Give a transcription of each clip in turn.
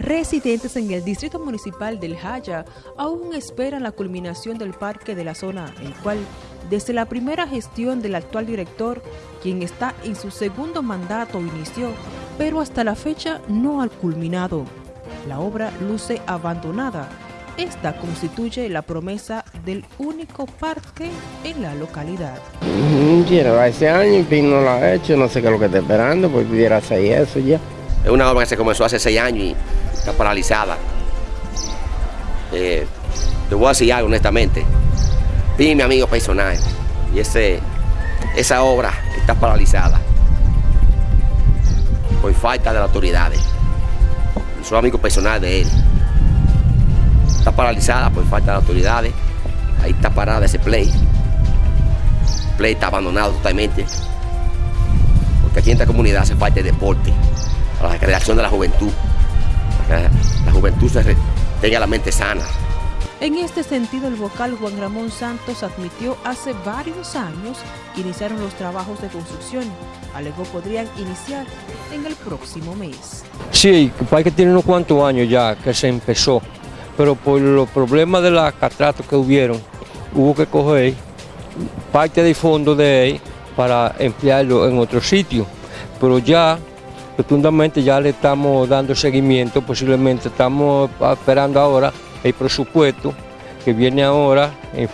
Residentes en el distrito municipal del Jaya aún esperan la culminación del parque de la zona, el cual, desde la primera gestión del actual director, quien está en su segundo mandato, inició, pero hasta la fecha no ha culminado. La obra luce abandonada. Esta constituye la promesa del único parque en la localidad. Lleva ese año y no lo ha hecho, no sé qué es lo que está esperando, pues pudiera hacer eso ya. Es una obra que se comenzó hace seis años y está paralizada. Eh, te voy a decir algo honestamente. Vi mi amigo personal y ese, esa obra está paralizada por falta de las autoridades. Soy amigo personal de él. Está paralizada por falta de autoridades. Ahí está parada ese play. El play está abandonado totalmente. Porque aquí en esta comunidad hace falta de deporte, la creación de la juventud la juventud se tenga la mente sana. En este sentido, el vocal Juan Ramón Santos admitió hace varios años que iniciaron los trabajos de construcción. Alegó podrían iniciar en el próximo mes. Sí, que tiene unos cuantos años ya que se empezó, pero por los problemas de la catrata que hubieron, hubo que coger parte del fondo de él para emplearlo en otro sitio. Pero ya Rotundamente ya le estamos dando seguimiento, posiblemente estamos esperando ahora el presupuesto que viene ahora,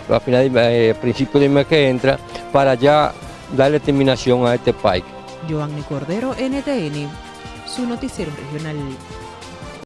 a, final de, eh, principio de mes que entra, para ya darle terminación a este parque. Giovanni Cordero, NTN, su noticiero regional.